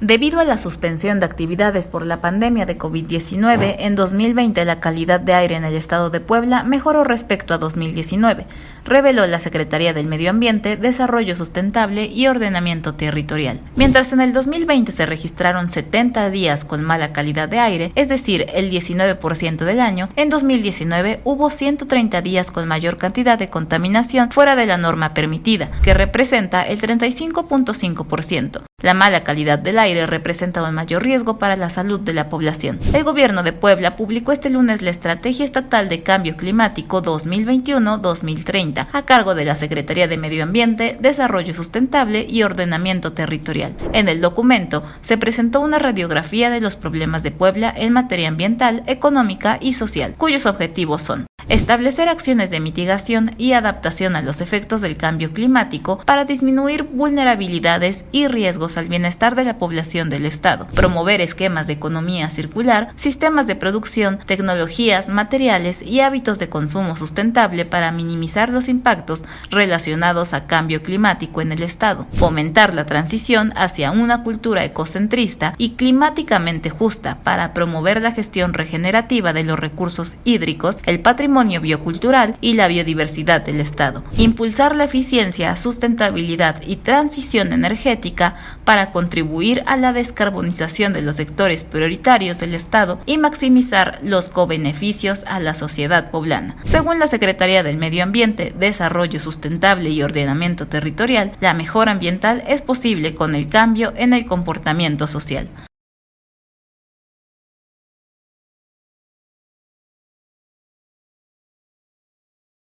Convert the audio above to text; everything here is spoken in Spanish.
Debido a la suspensión de actividades por la pandemia de COVID-19, en 2020 la calidad de aire en el estado de Puebla mejoró respecto a 2019, reveló la Secretaría del Medio Ambiente, Desarrollo Sustentable y Ordenamiento Territorial. Mientras en el 2020 se registraron 70 días con mala calidad de aire, es decir, el 19% del año, en 2019 hubo 130 días con mayor cantidad de contaminación fuera de la norma permitida, que representa el 35.5%. La mala calidad del aire representa un mayor riesgo para la salud de la población. El gobierno de Puebla publicó este lunes la Estrategia Estatal de Cambio Climático 2021-2030 a cargo de la Secretaría de Medio Ambiente, Desarrollo Sustentable y Ordenamiento Territorial. En el documento se presentó una radiografía de los problemas de Puebla en materia ambiental, económica y social, cuyos objetivos son establecer acciones de mitigación y adaptación a los efectos del cambio climático para disminuir vulnerabilidades y riesgos al bienestar de la población del Estado, promover esquemas de economía circular, sistemas de producción, tecnologías, materiales y hábitos de consumo sustentable para minimizar los impactos relacionados a cambio climático en el Estado, fomentar la transición hacia una cultura ecocentrista y climáticamente justa para promover la gestión regenerativa de los recursos hídricos, el patrimonio biocultural y la biodiversidad del Estado. Impulsar la eficiencia, sustentabilidad y transición energética para contribuir a la descarbonización de los sectores prioritarios del Estado y maximizar los co-beneficios a la sociedad poblana. Según la Secretaría del Medio Ambiente, Desarrollo Sustentable y Ordenamiento Territorial, la mejora ambiental es posible con el cambio en el comportamiento social.